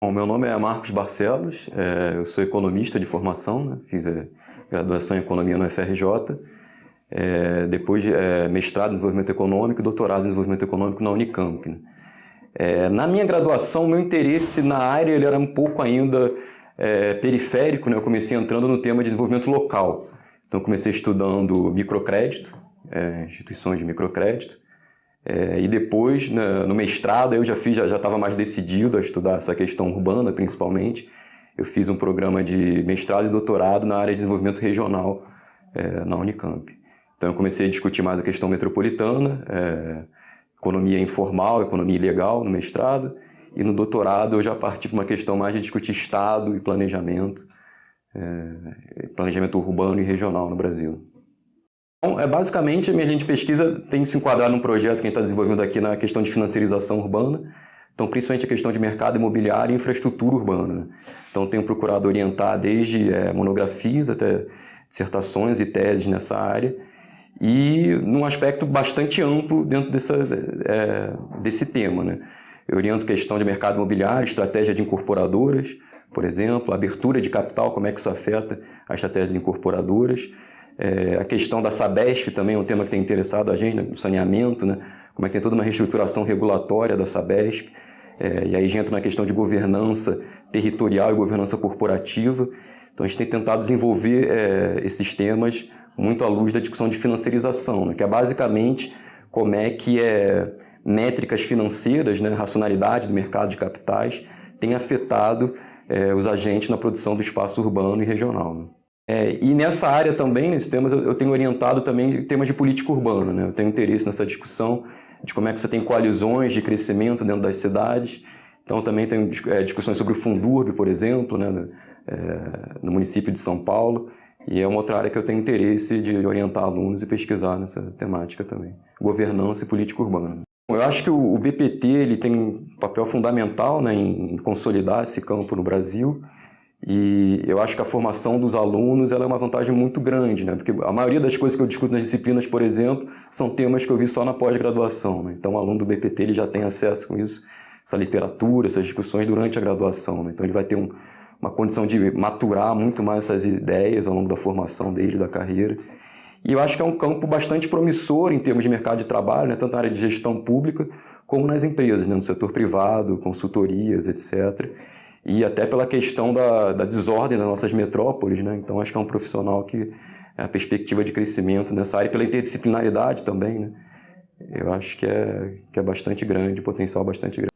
Bom, meu nome é Marcos Barcelos, é, eu sou economista de formação, né? fiz a graduação em Economia no FRJ, é, depois é, mestrado em Desenvolvimento Econômico e doutorado em Desenvolvimento Econômico na Unicamp. Né? É, na minha graduação, meu interesse na área ele era um pouco ainda é, periférico, né? eu comecei entrando no tema de desenvolvimento local. Então, comecei estudando microcrédito, é, instituições de microcrédito, é, e depois, no mestrado, eu já fiz, já estava mais decidido a estudar essa questão urbana, principalmente. Eu fiz um programa de mestrado e doutorado na área de desenvolvimento regional é, na Unicamp. Então, eu comecei a discutir mais a questão metropolitana, é, economia informal, economia ilegal no mestrado, e no doutorado eu já parti para uma questão mais de discutir Estado e planejamento, é, planejamento urbano e regional no Brasil. Então, é, basicamente, a minha linha de pesquisa tem se enquadrado num projeto que a gente está desenvolvendo aqui na questão de financiarização urbana, então principalmente a questão de mercado imobiliário e infraestrutura urbana. Então tenho procurado orientar desde é, monografias até dissertações e teses nessa área, e num aspecto bastante amplo dentro dessa, é, desse tema. Né? Eu oriento questão de mercado imobiliário, estratégia de incorporadoras, por exemplo, abertura de capital, como é que isso afeta a estratégia de incorporadoras, é, a questão da Sabesp também é um tema que tem interessado a gente, né? o saneamento, né? como é que tem toda uma reestruturação regulatória da Sabesp, é, e aí a gente entra na questão de governança territorial e governança corporativa. Então a gente tem tentado desenvolver é, esses temas muito à luz da discussão de financiarização, né? que é basicamente como é que é, métricas financeiras, né? racionalidade do mercado de capitais, tem afetado é, os agentes na produção do espaço urbano e regional. Né? É, e nessa área também, nesses temas, eu, tenho orientado também temas de política urbana. Né? Eu tenho interesse nessa discussão de como é que você tem coalizões de crescimento dentro das cidades. Então também tenho é, discussões sobre o Fundurb, por exemplo, né? É, no município de São Paulo. E é uma outra área que eu tenho interesse de orientar alunos e pesquisar nessa temática também. Governança e política urbana. Eu acho que o BPT ele tem um papel fundamental né, em consolidar esse campo no Brasil. E eu acho que a formação dos alunos ela é uma vantagem muito grande, né? porque a maioria das coisas que eu discuto nas disciplinas, por exemplo, são temas que eu vi só na pós-graduação. Né? Então o aluno do BPT ele já tem acesso com isso, essa literatura, essas discussões durante a graduação. Né? Então ele vai ter um, uma condição de maturar muito mais essas ideias ao longo da formação dele, da carreira. E eu acho que é um campo bastante promissor em termos de mercado de trabalho, né? tanto na área de gestão pública como nas empresas, né? no setor privado, consultorias, etc., e até pela questão da, da desordem das nossas metrópoles, né? Então acho que é um profissional que é a perspectiva de crescimento nessa área, pela interdisciplinaridade também, né? Eu acho que é, que é bastante grande, potencial bastante grande.